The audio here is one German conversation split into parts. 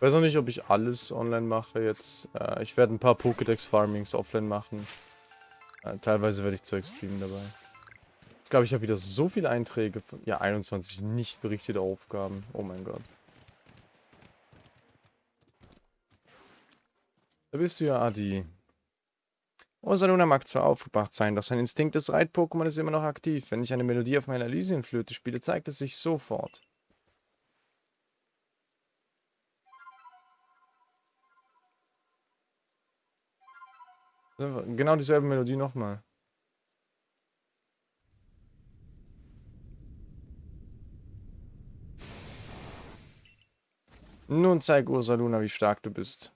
Ich weiß noch nicht, ob ich alles online mache jetzt. Äh, ich werde ein paar Pokédex-Farmings offline machen. Äh, teilweise werde ich Zeug streamen dabei. Ich glaube, ich habe wieder so viele Einträge. Von, ja, 21 nicht berichtete Aufgaben. Oh mein Gott. Da bist du ja, Adi. Rosaluna mag zwar aufgebracht sein, doch sein Instinkt des Reit-Pokémon ist immer noch aktiv. Wenn ich eine Melodie auf meiner Elysienflöte spiele, zeigt es sich sofort. Genau dieselbe Melodie nochmal. Nun zeig Ursaluna, wie stark du bist.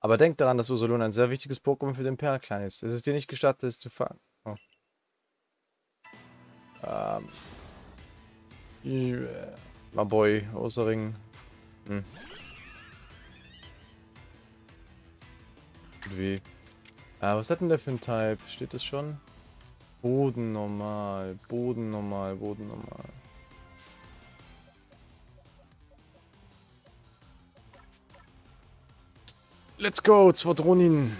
Aber denk daran, dass Ursaluna ein sehr wichtiges Pokémon für den Perlklein ist. Es ist dir nicht gestattet, es zu fangen. Oh. Ähm. Yeah. My boy, Ursaring. Hm. Wie? Ah, was hat denn der für ein Type? Steht das schon? Boden normal, Boden normal, Boden normal. Let's go, Zwardronin.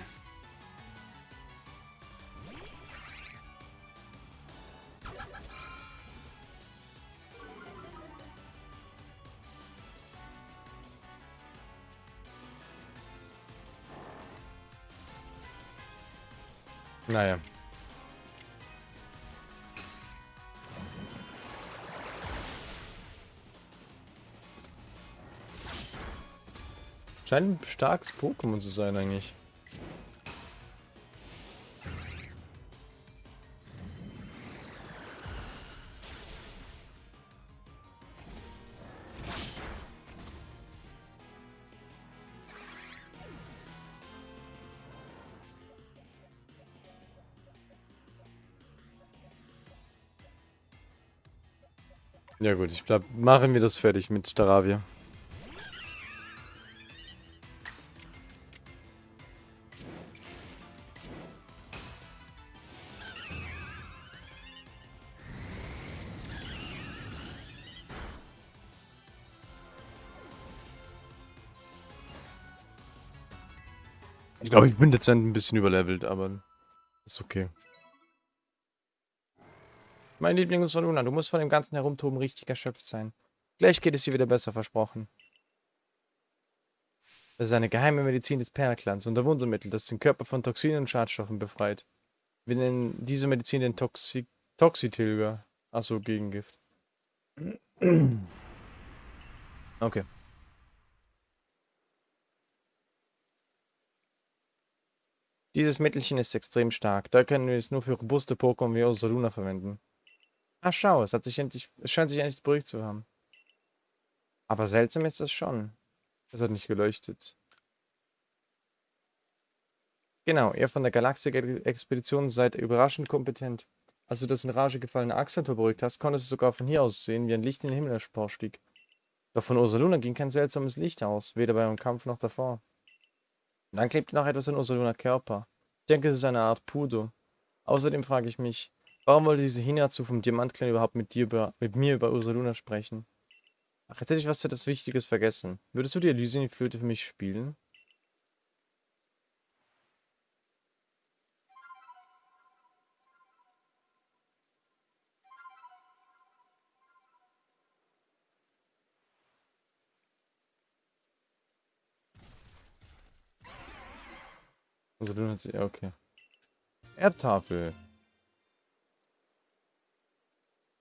Naja. Scheint ein starkes Pokémon zu sein eigentlich. Ja gut, ich glaube, machen wir das fertig mit Staravia. Ich glaube, ich bin dezent ein bisschen überlevelt, aber ist okay. Mein Liebling ist Luna, du musst von dem ganzen Herumtoben richtig erschöpft sein. Gleich geht es dir wieder besser, versprochen. Das ist eine geheime Medizin des Perlklans und ein Wundermittel, das den Körper von Toxinen und Schadstoffen befreit. Wir nennen diese Medizin den Toxi Toxitilger. Achso, Gegengift. Okay. Dieses Mittelchen ist extrem stark. Da können wir es nur für robuste Pokémon wie Ursaluna verwenden. Ach schau, es hat sich endlich, es scheint sich endlich beruhigt zu haben. Aber seltsam ist das schon. Es hat nicht geleuchtet. Genau, ihr von der Galaxik-Expedition seid überraschend kompetent. Als du das in Rage gefallene Axantor beruhigt hast, konntest du sogar von hier aus sehen, wie ein Licht in den Himmel emporstieg. Doch von Ursaluna ging kein seltsames Licht aus, weder beim Kampf noch davor. Und dann klebt noch etwas an Ursaluna Körper. Ich denke, es ist eine Art Pudo. Außerdem frage ich mich, warum wollte diese Hinatsu vom Diamantklan überhaupt mit dir über, mit mir über Ursaluna sprechen? Ach, jetzt hätte ich was für das Wichtiges vergessen. Würdest du die Elysian-Flöte für mich spielen? Also du hast ja okay. Erdtafel.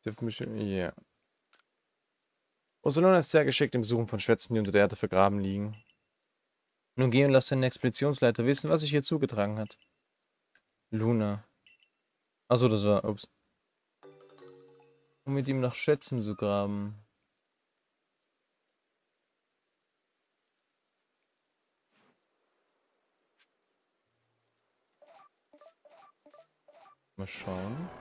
Dürften bestimmt. Ja. Osolona ist sehr geschickt im Suchen von Schätzen, die unter der Erde vergraben liegen. Nun geh und lass den Expeditionsleiter wissen, was sich hier zugetragen hat. Luna. Achso, das war. Ups. Um mit ihm nach Schätzen zu graben. Mal schauen.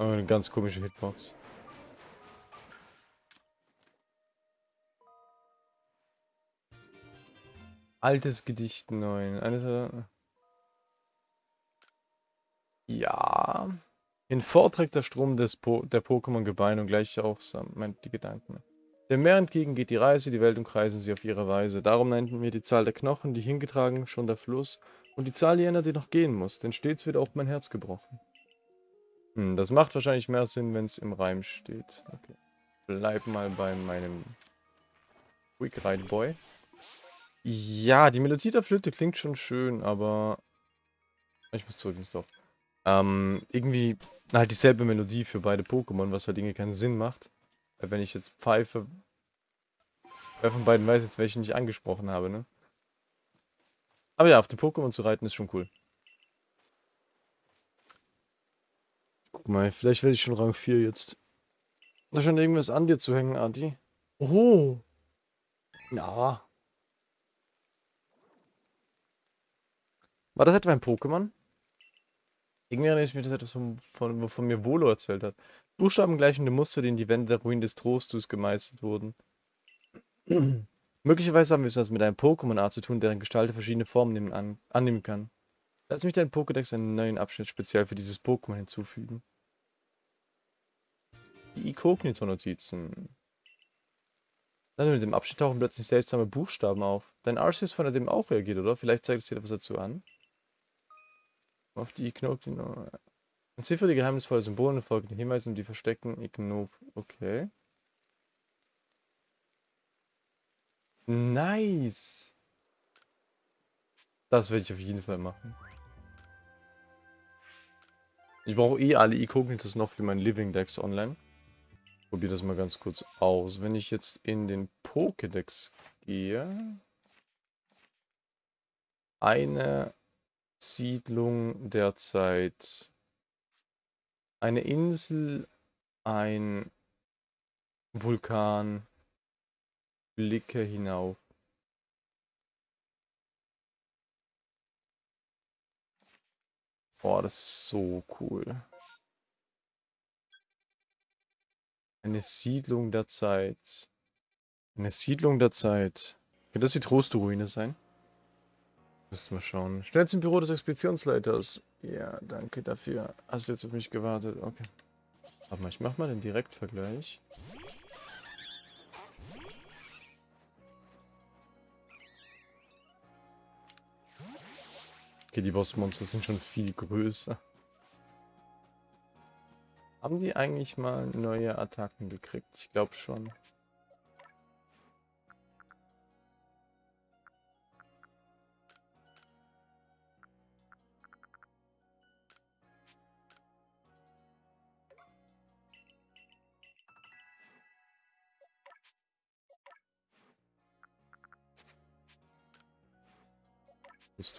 Eine ganz komische Hitbox. Altes Gedicht 9. Eines der... Ja. In Vorträgt der Strom des po der Pokémon-Gebeine und gleich auch meint die Gedanken. Dem Meer entgegen geht die Reise, die Welt umkreisen sie auf ihre Weise. Darum nannten wir die Zahl der Knochen, die hingetragen, schon der Fluss, und die Zahl jener, die noch gehen muss, denn stets wird auch mein Herz gebrochen. Hm, das macht wahrscheinlich mehr Sinn, wenn es im Reim steht. Okay. Bleib mal bei meinem Quick Ride Boy. Ja, die Melodie der Flöte klingt schon schön, aber... Ich muss zurück ins Dorf. Ähm, irgendwie halt dieselbe Melodie für beide Pokémon, was halt irgendwie keinen Sinn macht. Wenn ich jetzt pfeife, wer von beiden weiß jetzt, welchen ich angesprochen habe, ne? Aber ja, auf den Pokémon zu reiten ist schon cool. Guck mal, vielleicht werde ich schon Rang 4 jetzt. Da schon irgendwas an dir zu hängen, Adi. Oh. Ja. War das etwa ein Pokémon? Irgendwie erinnere ich mich das etwas, von, von, wovon mir Volo erzählt hat. Buchstaben gleichende Muster, die in die Wände der Ruinen des Trostus gemeißelt wurden. Möglicherweise haben wir es also mit einem Pokémon-Art zu tun, deren Gestalt verschiedene Formen nehmen, an, annehmen kann. Lass mich deinen Pokédex einen neuen Abschnitt speziell für dieses Pokémon hinzufügen. Die Inkognito-Notizen. Dann mit dem Abschnitt tauchen plötzlich seltsame Buchstaben auf. Dein Arceus von dem auch reagiert, oder? Vielleicht zeigt es dir etwas dazu an. Auf die Ignov. Ziffer die geheimnisvolle Symbole folgen den Hinweisen, die verstecken Ignov. Okay. Nice. Das werde ich auf jeden Fall machen. Ich brauche eh alle Ikognitos noch für mein Living Dex online. Probiere das mal ganz kurz aus. Wenn ich jetzt in den Pokédex gehe. Eine Siedlung derzeit eine Insel, ein Vulkan, Blicke hinauf. Boah, das ist so cool. Eine Siedlung der Zeit. Eine Siedlung der Zeit. Könnte das die Trostruine sein? Müssen wir schauen. Schnell zum Büro des Expeditionsleiters. Ja, danke dafür. Hast du jetzt auf mich gewartet? Okay. Warte mal, ich mach mal den Direktvergleich. Okay, die Bossmonster sind schon viel größer. Haben die eigentlich mal neue Attacken gekriegt? Ich glaube schon.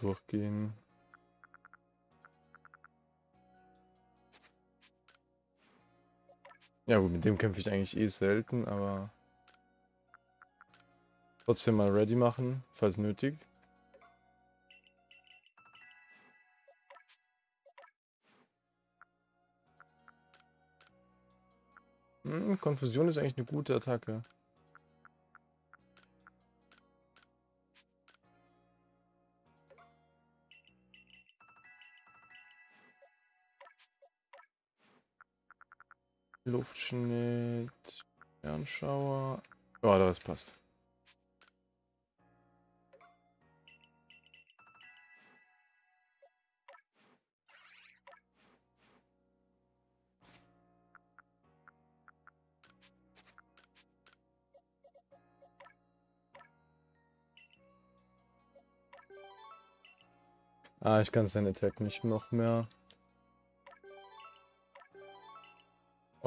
Durchgehen. Ja gut, mit dem kämpfe ich eigentlich eh selten, aber trotzdem mal ready machen, falls nötig. Hm, Konfusion ist eigentlich eine gute Attacke. Luftschnitt, Fernschauer. Ja, das passt. Ah, ich kann seine Attack nicht noch mehr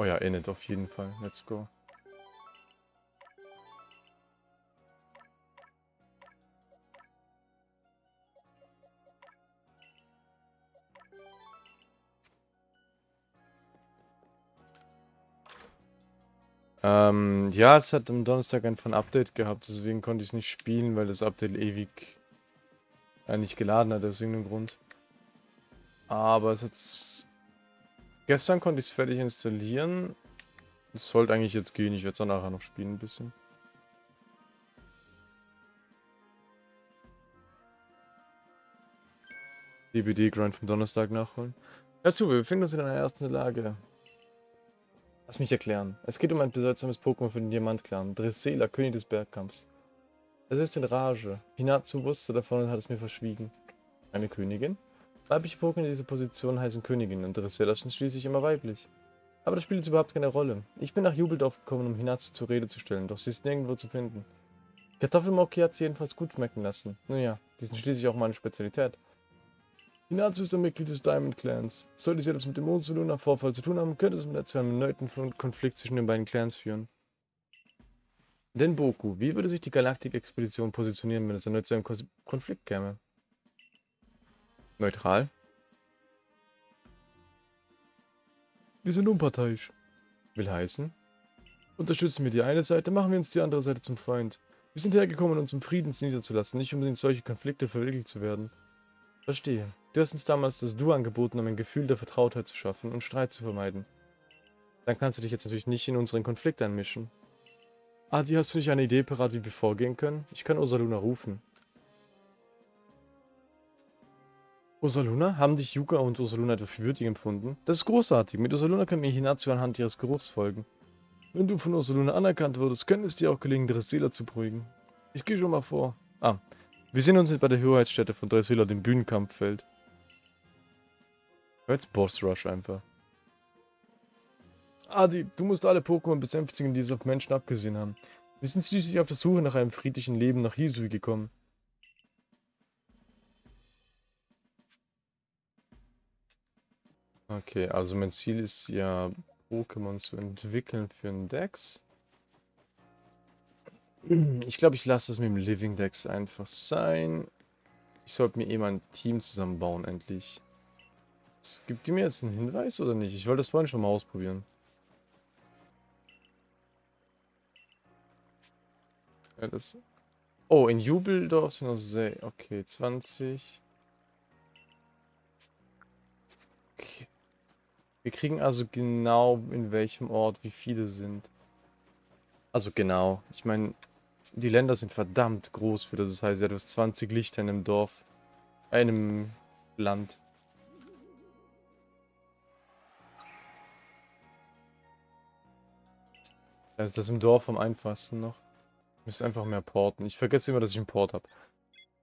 Oh ja, Init auf jeden Fall. Let's go. Ähm, ja, es hat am Donnerstag einfach ein Update gehabt, deswegen konnte ich es nicht spielen, weil das Update ewig äh, nicht geladen hat, aus irgendeinem Grund. Aber es hat Gestern konnte ich es fertig installieren. Es sollte eigentlich jetzt gehen. Ich werde es dann nachher noch spielen ein bisschen. DBD-Grind vom Donnerstag nachholen. Dazu, wir befinden uns in einer ersten Lage. Lass mich erklären. Es geht um ein bedeutsames Pokémon für den Diamant-Clan, Dressela, König des Bergkampfs. Es ist in Rage. Hinatsu wusste davon und hat es mir verschwiegen. Eine Königin? Weibliche Pokémon in dieser Position heißen Königinnen und Dressela sind schließlich immer weiblich. Aber das spielt jetzt überhaupt keine Rolle. Ich bin nach Jubeldorf gekommen, um Hinatsu zur Rede zu stellen, doch sie ist nirgendwo zu finden. Kartoffelmoki hat sie jedenfalls gut schmecken lassen. Nun ja, die sind schließlich auch meine Spezialität. Hinatsu ist ein Mitglied des Diamond Clans. Sollte sie etwas mit dem Monsoluna Vorfall zu tun haben, könnte es mit zu einem erneuten Konflikt zwischen den beiden Clans führen. Denn Boku, wie würde sich die Galaktik-Expedition positionieren, wenn es erneut zu einem Konflikt käme? Neutral. Wir sind unparteiisch. Will heißen, unterstützen wir die eine Seite, machen wir uns die andere Seite zum Feind. Wir sind hergekommen, uns im Frieden niederzulassen, nicht um in solche Konflikte verwickelt zu werden. Verstehe. Du hast uns damals das Du angeboten, um ein Gefühl der Vertrautheit zu schaffen und Streit zu vermeiden. Dann kannst du dich jetzt natürlich nicht in unseren Konflikt einmischen. Adi, hast du nicht eine Idee parat, wie wir vorgehen können? Ich kann Ursaluna rufen. Ursaluna? Haben dich Yuka und Ursaluna etwa für würdig empfunden? Das ist großartig. Mit Ursaluna kann mir Hinatsu anhand ihres Geruchs folgen. Wenn du von Ursaluna anerkannt würdest, könnte es dir auch gelingen, Dressela zu beruhigen. Ich gehe schon mal vor. Ah, wir sehen uns bei der Hoheitsstätte von Dressela, dem Bühnenkampffeld. Jetzt Boss Rush einfach. Adi, du musst alle Pokémon besänftigen, die es auf Menschen abgesehen haben. Wir sind schließlich auf der Suche nach einem friedlichen Leben nach Hisui gekommen. Okay, also mein Ziel ist ja, Pokémon zu entwickeln für einen Dex. Ich glaube, ich lasse es mit dem Living Dex einfach sein. Ich sollte mir eh mal ein Team zusammenbauen, endlich. Gibt die mir jetzt einen Hinweis oder nicht? Ich wollte das vorhin schon mal ausprobieren. Ja, das... Oh, in Jubeldorf sind noch sehr... Okay, 20. Wir kriegen also genau in welchem Ort wie viele sind. Also genau. Ich meine, die Länder sind verdammt groß für das. Das heißt, ja, du hast 20 Lichter in einem Dorf. In einem Land. Also das im Dorf am einfachsten noch. Ich müsste einfach mehr porten. Ich vergesse immer, dass ich einen Port habe.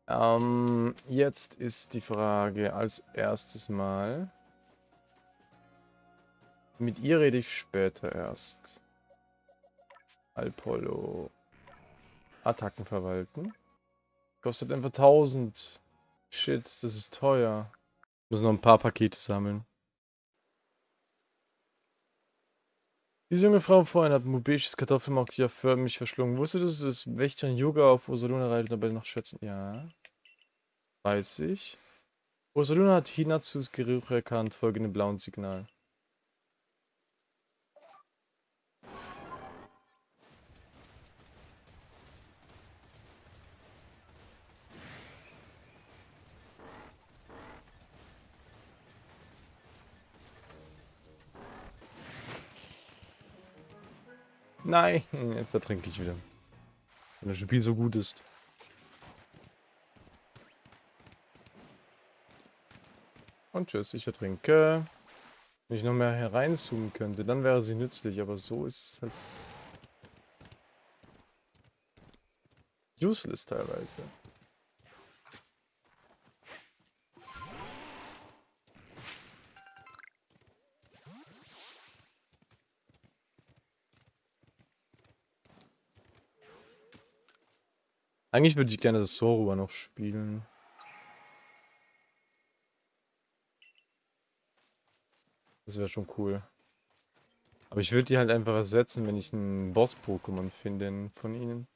Ähm, jetzt ist die Frage als erstes mal. Mit ihr rede ich später erst. Alpollo. Attacken verwalten. Kostet einfach 1000. Shit, das ist teuer. Ich muss noch ein paar Pakete sammeln. Diese junge Frau vorhin hat Mubeshis Kartoffelmokia für mich verschlungen. Wusstest du, dass Wächterin Yoga auf Ursaluna reitet und dabei noch schätzen? Ja. Weiß ich. Ursaluna hat Hinatsus Geruch erkannt, folgende blauen Signal. Nein, jetzt ertrinke ich wieder. Wenn das Spiel so gut ist. Und tschüss, ich ertrinke. Wenn ich noch mehr hereinzoomen könnte, dann wäre sie nützlich, aber so ist es halt... Useless teilweise. Eigentlich würde ich gerne das Sorua noch spielen. Das wäre schon cool. Aber ich würde die halt einfach ersetzen, wenn ich einen Boss-Pokémon finde von ihnen.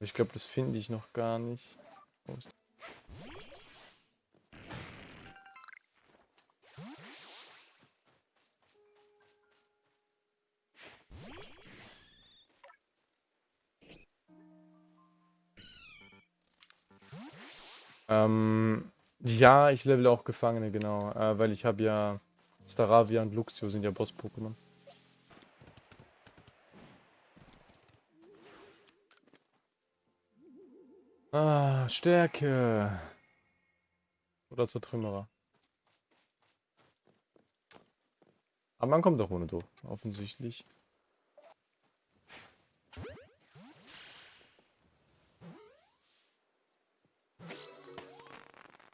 Ich glaube, das finde ich noch gar nicht. Ähm, ja, ich level auch Gefangene, genau. Äh, weil ich habe ja Staravia und Luxio sind ja Boss-Pokémon. Ah, Stärke. Oder zur Trümmerer. Aber man kommt doch ohne durch, offensichtlich.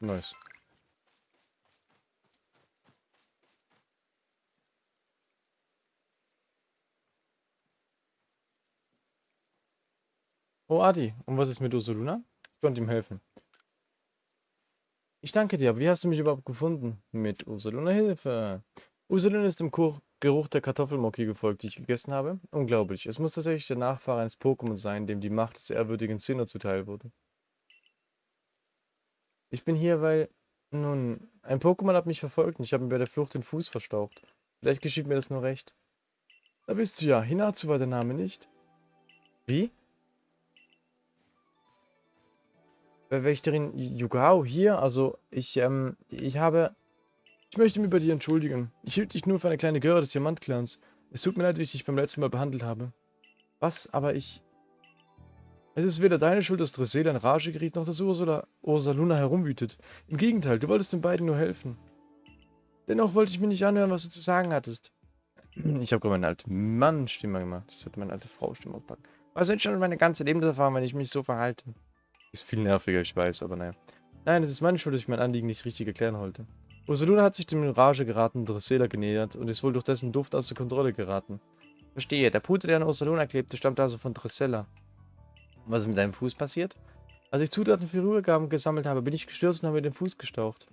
Nice. Oh, Adi, und was ist mit Ursuluna? Ich konnte ihm helfen. Ich danke dir, aber wie hast du mich überhaupt gefunden? Mit Ursuluna Hilfe. Ursuluna ist dem Kuch Geruch der Kartoffelmocki gefolgt, die ich gegessen habe. Unglaublich. Es muss tatsächlich der Nachfahre eines Pokémon sein, dem die Macht des ehrwürdigen Sinner zuteil wurde. Ich bin hier, weil... Nun, ein Pokémon hat mich verfolgt und ich habe mir bei der Flucht den Fuß verstaucht. Vielleicht geschieht mir das nur recht. Da bist du ja. Hinazu war der Name nicht. Wie? Wächterin Yugao hier, also ich, ähm, ich habe... Ich möchte mich bei dir entschuldigen. Ich hielt dich nur für eine kleine Göre des Diamantclans. Es tut mir leid, wie ich dich beim letzten Mal behandelt habe. Was? Aber ich... Es ist weder deine Schuld, dass Dressel in Rage geriet, noch dass Ursula, Ursaluna herumwütet. Im Gegenteil, du wolltest den beiden nur helfen. Dennoch wollte ich mir nicht anhören, was du zu sagen hattest. Ich habe gerade meine alte Mann-Stimme gemacht. Das hat meine alte Frau-Stimme gepackt. Was sind schon meine ganze Lebenserfahrung, wenn ich mich so verhalte? Ist viel nerviger, ich weiß, aber naja. Nein, es ist meine Schuld, dass ich mein Anliegen nicht richtig erklären wollte. Ursaluna hat sich dem in Rage geratenen Dressela genähert und ist wohl durch dessen Duft außer Kontrolle geraten. Verstehe, der Pute, der an Ursaluna klebte, stammt also von Dressela. Was ist mit deinem Fuß passiert? Als ich Zutaten für Rührgaben gesammelt habe, bin ich gestürzt und habe mir den Fuß gestaucht.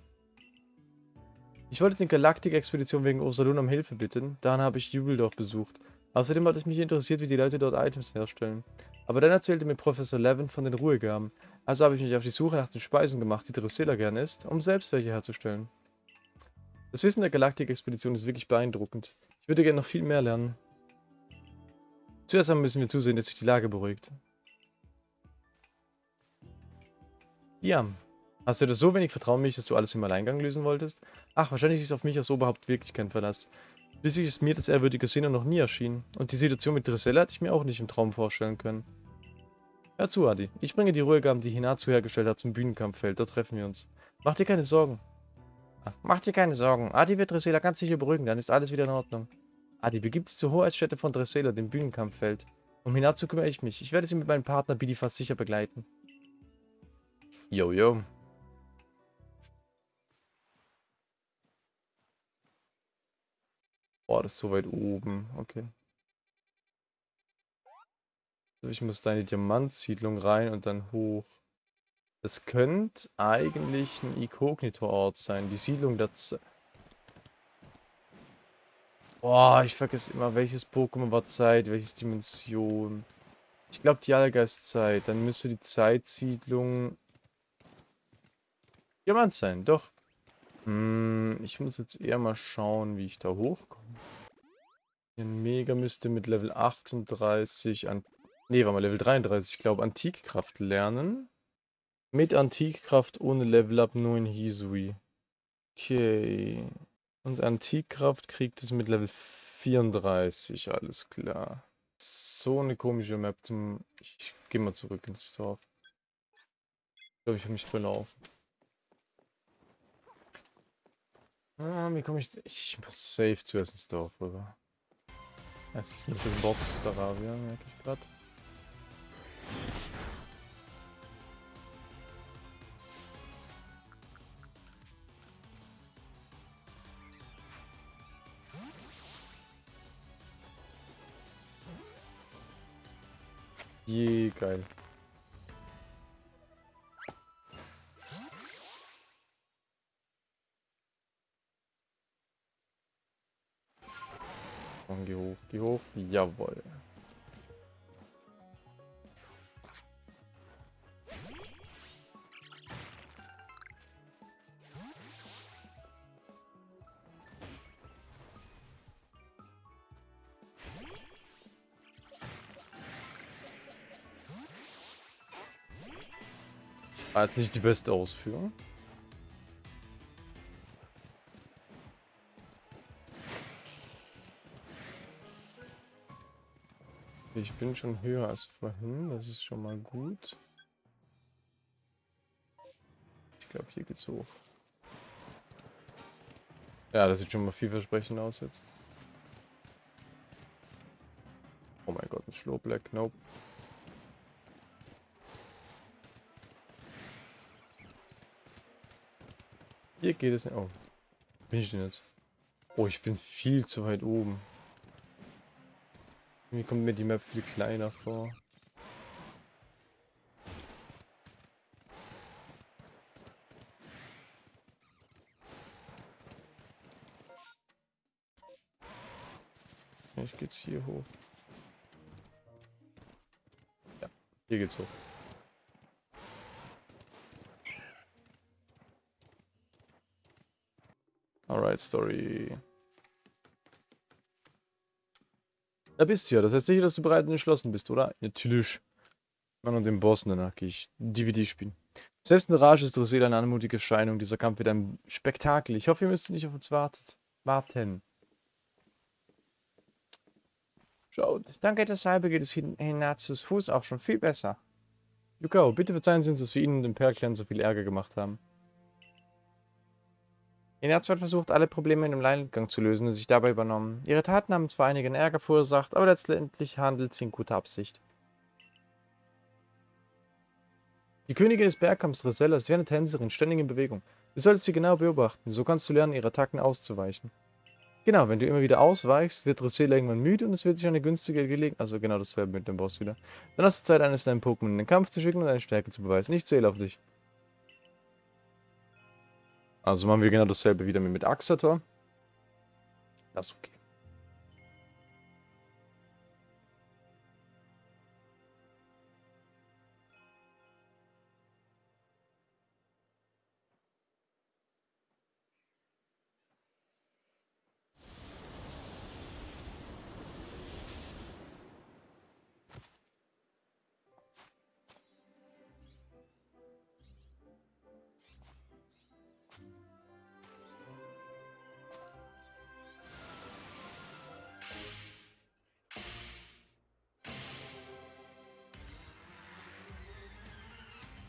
Ich wollte die Galaktik-Expedition wegen Ursaluna um Hilfe bitten, daran habe ich Jubeldorf besucht. Außerdem hat es mich interessiert, wie die Leute dort Items herstellen. Aber dann erzählte mir Professor Levin von den Ruhegaben, also habe ich mich auf die Suche nach den Speisen gemacht, die Drusilla gern isst, um selbst welche herzustellen. Das Wissen der Galaktik-Expedition ist wirklich beeindruckend. Ich würde gerne noch viel mehr lernen. Zuerst einmal müssen wir zusehen, dass sich die Lage beruhigt. Ja, hast du das so wenig Vertrauen in mich, dass du alles im Alleingang lösen wolltest? Ach, wahrscheinlich ist auf mich als Oberhaupt wirklich kein Verlass. Schließlich ist mir das ehrwürdige Sinne noch nie erschienen. Und die Situation mit Dressella hätte ich mir auch nicht im Traum vorstellen können. Hör zu, Adi. Ich bringe die Ruhegaben, die Hinatsu hergestellt hat, zum Bühnenkampffeld. Dort treffen wir uns. Mach dir keine Sorgen. Ach, mach dir keine Sorgen. Adi wird Dressela ganz sicher beruhigen, dann ist alles wieder in Ordnung. Adi begibt sich zur Hoheitsstätte von Dressela, dem Bühnenkampffeld. Um Hinatsu kümmere ich mich. Ich werde sie mit meinem Partner Bidi fast sicher begleiten. Yo, yo. Boah, das ist so weit oben. Okay. Ich muss da in die Diamantsiedlung rein und dann hoch. Das könnte eigentlich ein Inkognito-Ort sein. Die Siedlung Z Boah, ich vergesse immer, welches Pokémon war Zeit, welches Dimension. Ich glaube die Allgeistzeit. Dann müsste die Zeitsiedlung Diamant sein, doch. Hm, ich muss jetzt eher mal schauen, wie ich da hochkomme. Ein Mega müsste mit Level 38 an... Ne, war mal Level 33, ich glaube Antikkraft lernen. Mit Antikkraft ohne Level Up nur in Hisui. Okay. Und Antikkraft kriegt es mit Level 34, alles klar. So eine komische Map zum... Ich gehe mal zurück ins Dorf. Ich glaube, ich habe mich verlaufen. Ah, wie komme ich... Ich muss safe zuerst ins Dorf rüber. Es ist nicht das Boss Staravia, merke ich gerade. Je, geil. Geh hoch. Jawohl. War jetzt nicht die beste Ausführung. Ich bin schon höher als vorhin, das ist schon mal gut. Ich glaube, hier geht's hoch. Ja, das sieht schon mal vielversprechend aus jetzt. Oh mein Gott, ein Slow Black, nope. Hier geht es nicht. Oh. Bin ich denn jetzt? Oh, ich bin viel zu weit oben. Mir kommt mir die Map viel kleiner vor. Vielleicht geht's hier hoch. Ja, hier geht's hoch. Alright, Story. Da bist du ja. Das heißt sicher, dass du bereit und entschlossen bist, oder? Natürlich. Mann und den Boss, danach gehe ich DVD spielen. Selbst in Rage ist Drosel eine anmutige Erscheinung. Dieser Kampf wird ein Spektakel. Ich hoffe, ihr müsst nicht auf uns wartet. warten. Schaut, danke deshalb geht es Hinazus Fuß auch schon viel besser. Yukao, bitte verzeihen Sie uns, dass wir Ihnen und dem Perlkern so viel Ärger gemacht haben. Hinatsu hat versucht, alle Probleme in dem Alleingang zu lösen und sich dabei übernommen. Ihre Taten haben zwar einigen Ärger verursacht, aber letztendlich handelt sie in guter Absicht. Die Königin des Bergkampfs Rosella ist wie eine Tänzerin, ständig in Bewegung. Du solltest sie genau beobachten, so kannst du lernen, ihre Attacken auszuweichen. Genau, wenn du immer wieder ausweichst, wird Rossella irgendwann müde und es wird sich eine günstige Gelegenheit... Also genau dasselbe mit dem Boss wieder. Dann hast du Zeit, eines deinen Pokémon in den Kampf zu schicken und deine Stärke zu beweisen. Ich zähle auf dich. Also machen wir genau dasselbe wieder mit Axator. Das ist okay.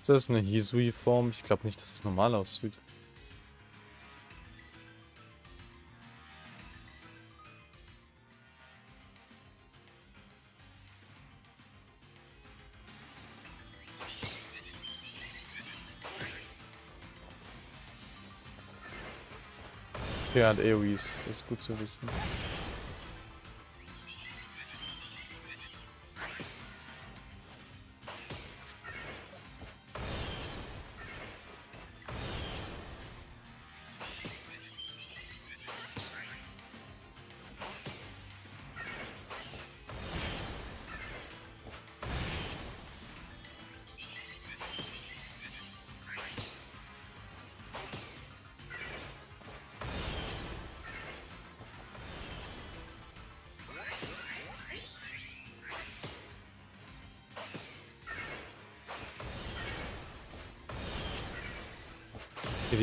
Ist das eine Hisui-Form? Ich glaube nicht, dass es normal aussieht. Ja, und AoEs, das ist gut zu wissen.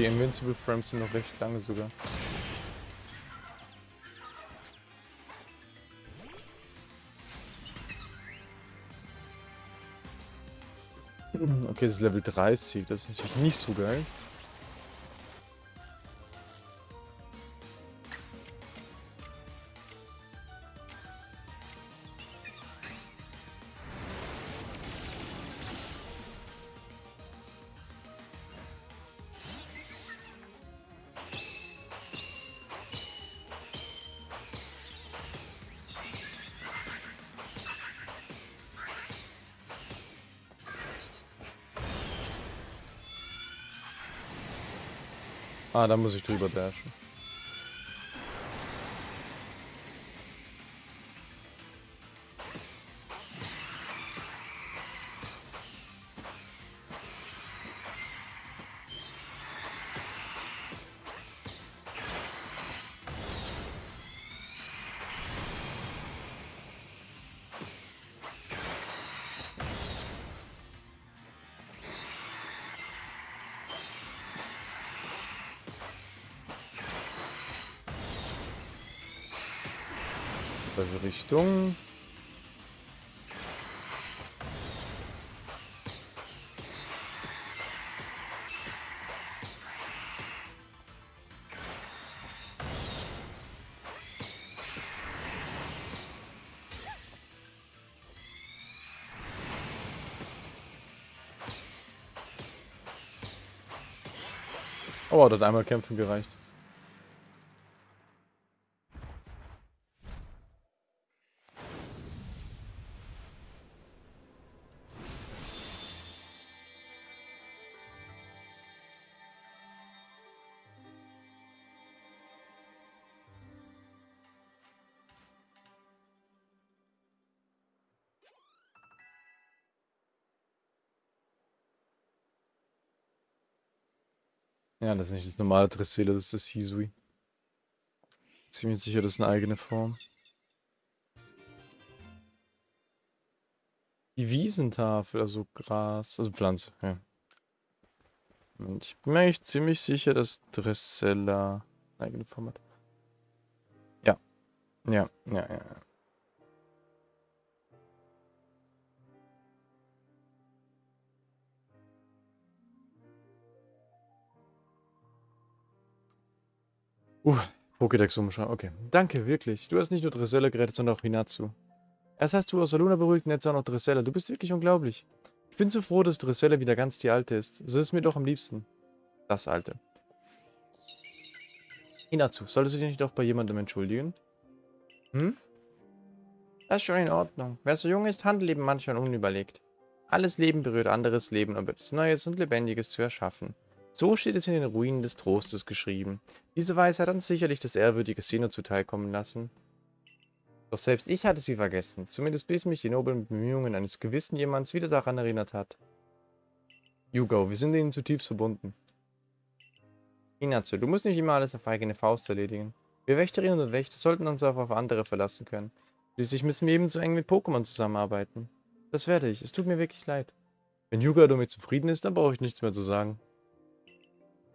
Die Invincible Frames sind noch recht lange sogar. Okay, das ist Level 30, das ist natürlich nicht so geil. Ah, da muss ich drüber dashen. bessere Richtung. Oh, das einmal kämpfen gereicht. Ja, das ist nicht das normale Dressele, das ist das Hisui. Ziemlich sicher, das ist eine eigene Form. Die Wiesentafel, also Gras, also Pflanze, ja. Und ich bin mir eigentlich ziemlich sicher, dass Dressella eine eigene Form hat. Ja. Ja, ja, ja. Uh, Pokédex umschauen. Okay. Danke, wirklich. Du hast nicht nur Dressella gerettet, sondern auch Hinatsu. Erst hast du Osaluna beruhigt und jetzt auch noch Dressella. Du bist wirklich unglaublich. Ich bin so froh, dass Dressella wieder ganz die Alte ist. So ist mir doch am liebsten. Das Alte. Hinatsu, solltest du dich nicht auch bei jemandem entschuldigen? Hm? Das ist schon in Ordnung. Wer so jung ist, handelt eben manchmal unüberlegt. Alles Leben berührt anderes Leben, um etwas Neues und Lebendiges zu erschaffen. So steht es in den Ruinen des Trostes geschrieben. Diese Weisheit hat uns sicherlich das ehrwürdige Sino zuteilkommen lassen. Doch selbst ich hatte sie vergessen, zumindest bis mich die noblen Bemühungen eines gewissen jemands wieder daran erinnert hat. Yugo, wir sind ihnen zutiefst verbunden. Inazu, du musst nicht immer alles auf eigene Faust erledigen. Wir Wächterinnen und Wächter sollten uns auch auf andere verlassen können. Schließlich müssen wir ebenso eng mit Pokémon zusammenarbeiten. Das werde ich, es tut mir wirklich leid. Wenn Yuga damit zufrieden ist, dann brauche ich nichts mehr zu sagen.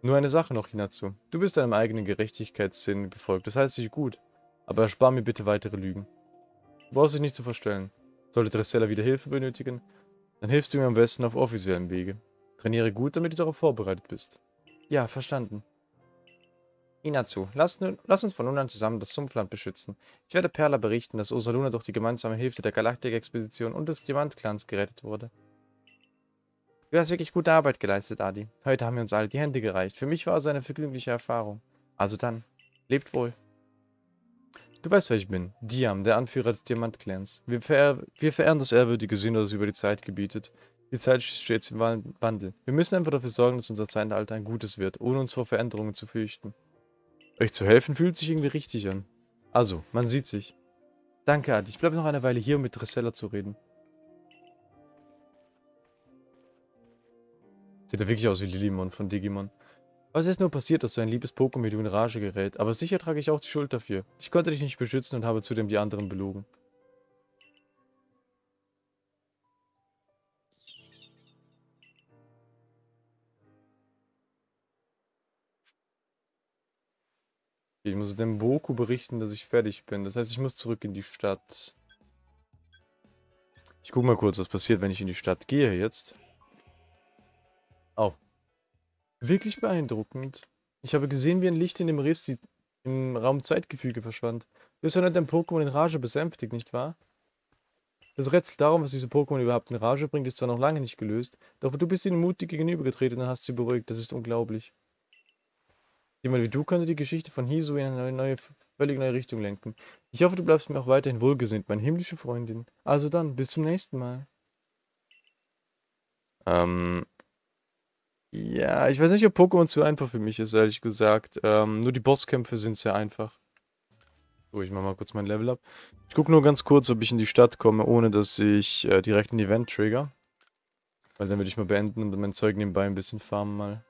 Nur eine Sache noch, Hinazu. Du bist deinem eigenen Gerechtigkeitssinn gefolgt, das heißt sich gut. Aber erspar mir bitte weitere Lügen. Du brauchst dich nicht zu verstellen. Sollte Dressella wieder Hilfe benötigen, dann hilfst du mir am besten auf offiziellen Wege. Trainiere gut, damit du darauf vorbereitet bist. Ja, verstanden. Inazu, lass, lass, uns von nun an zusammen das Sumpfland beschützen. Ich werde Perla berichten, dass Osaluna durch die gemeinsame Hilfe der Galaktik-Expedition und des Diamant-Clans gerettet wurde. Du hast wirklich gute Arbeit geleistet, Adi. Heute haben wir uns alle die Hände gereicht. Für mich war es eine vergnügliche Erfahrung. Also dann, lebt wohl. Du weißt, wer ich bin. Diam, der Anführer des Diamant-Clans. Wir, verehr wir, verehren das ehrwürdige Sinn, das über die Zeit gebietet. Die Zeit steht stets im Wandel. Wir müssen einfach dafür sorgen, dass unser Zeitalter ein gutes wird, ohne uns vor Veränderungen zu fürchten. Euch zu helfen fühlt sich irgendwie richtig an. Also, man sieht sich. Danke, Adi. Ich bleibe noch eine Weile hier, um mit Dressella zu reden. Sieht ja wirklich aus wie Lilimon von Digimon. Was ist nur passiert, dass so ein liebes Pokémon in Rage gerät? Aber sicher trage ich auch die Schuld dafür. Ich konnte dich nicht beschützen und habe zudem die anderen belogen. Ich muss dem Boku berichten, dass ich fertig bin. Das heißt, ich muss zurück in die Stadt. Ich guck mal kurz, was passiert, wenn ich in die Stadt gehe jetzt. Oh. Wirklich beeindruckend. Ich habe gesehen, wie ein Licht in dem Riss im Raum Zeitgefüge verschwand. Ja nicht dein Pokémon in Rage besänftigt, nicht wahr? Das Rätsel darum, was diese Pokémon überhaupt in Rage bringt, ist zwar noch lange nicht gelöst, doch du bist ihnen mutig gegenübergetreten und hast sie beruhigt. Das ist unglaublich. Jemand wie du könnte die Geschichte von Hisu in eine neue, völlig neue Richtung lenken. Ich hoffe, du bleibst mir auch weiterhin wohlgesinnt, meine himmlische Freundin. Also dann, bis zum nächsten Mal. Ähm, ja, ich weiß nicht, ob Pokémon zu einfach für mich ist, ehrlich gesagt. Ähm, nur die Bosskämpfe sind sehr einfach. So, ich mach mal kurz mein Level ab. Ich gucke nur ganz kurz, ob ich in die Stadt komme, ohne dass ich äh, direkt ein Event trigger. Weil dann würde ich mal beenden und mein Zeug nebenbei ein bisschen farmen mal.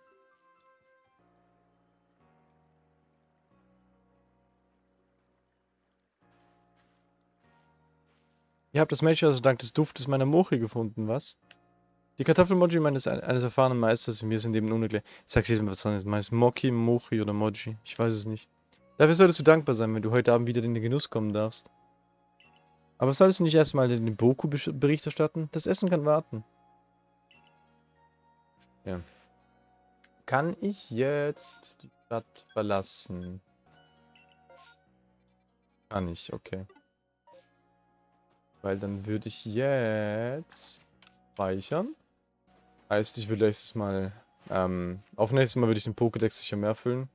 Ihr habt das Mädchen also dank des Duftes meiner Mochi gefunden, was? Die Kartoffelmoji meines eines erfahrenen Meisters für mir sind eben unerklärlich. Ich sag's jetzt mal was anderes. Meist Moki, Mochi oder Moji. Ich weiß es nicht. Dafür solltest du dankbar sein, wenn du heute Abend wieder in den Genuss kommen darfst. Aber solltest du nicht erstmal den Boku Bericht erstatten? Das Essen kann warten. Ja. Kann ich jetzt die Stadt verlassen? Kann ich, okay. Weil dann würde ich jetzt speichern. Heißt, ich will jetzt mal Ähm, auf nächstes Mal würde ich den Pokédex sicher mehr füllen.